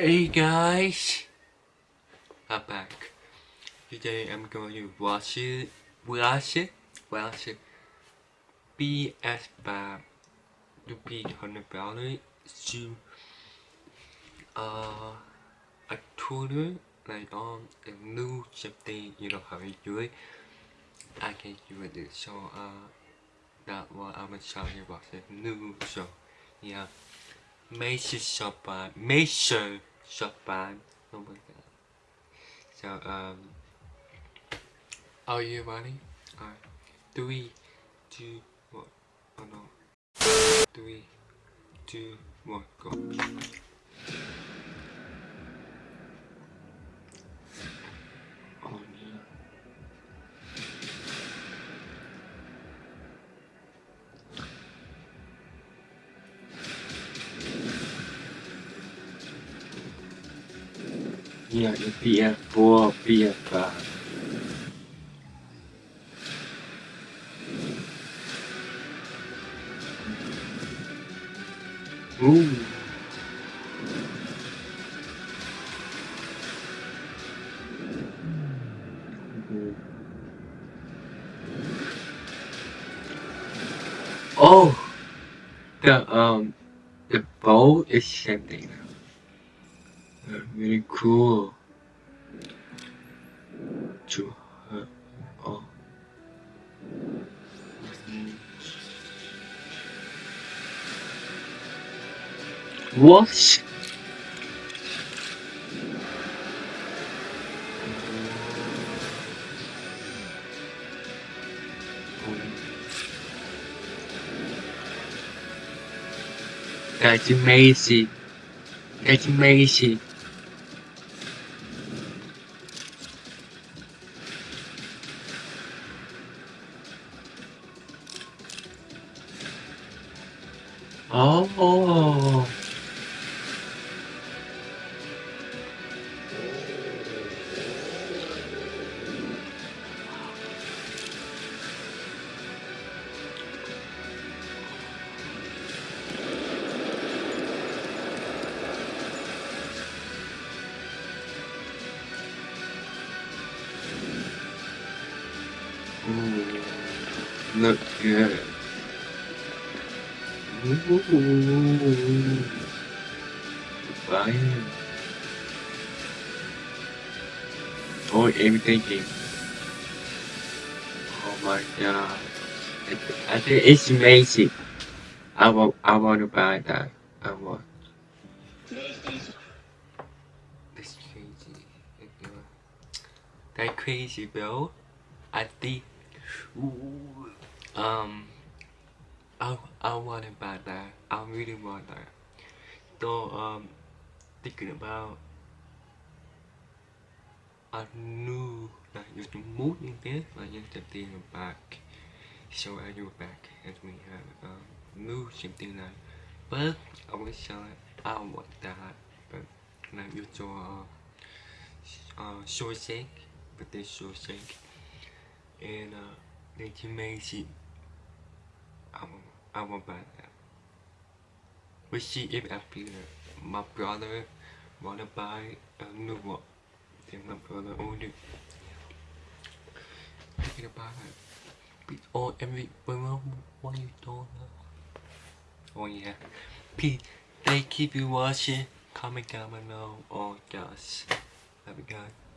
Hey guys, I'm back. Today I'm going to watch it, watch it, watch it. PS3 to be on about it to uh a tutor like on a new something you know how to do it. I can do it so uh that what I'm gonna show you about the new so yeah. Sure shop by make shop by oh my god. So um are you ready? Alright. Three, two, one. Oh no. Three, two, one, go. Yeah, the PS4, PS5. Ooh. Oh, the um, the bow is shifting really cool. To uh, oh. What? That's amazing. That's amazing. Oh. Ooh, look good. Fire. Oh, everything. Oh my god. I think it's amazing. I want, I want to buy that. I want. That's crazy. That crazy, bro. I think. Um. I I want it buy that. I really want that. So um, thinking about a new like move in this, like can think back. So I do back as we have um new something like. But I show it. I want that, but like you saw uh, uh short shake, but this short shake, and uh, they. I I buy that. We'll see if after my brother wanna buy a new one. Then my brother ordered. Thinking about it. But oh, every what you told her? Oh yeah. Pete, thank you for watching. Comment down below. Oh gosh. Love you guys.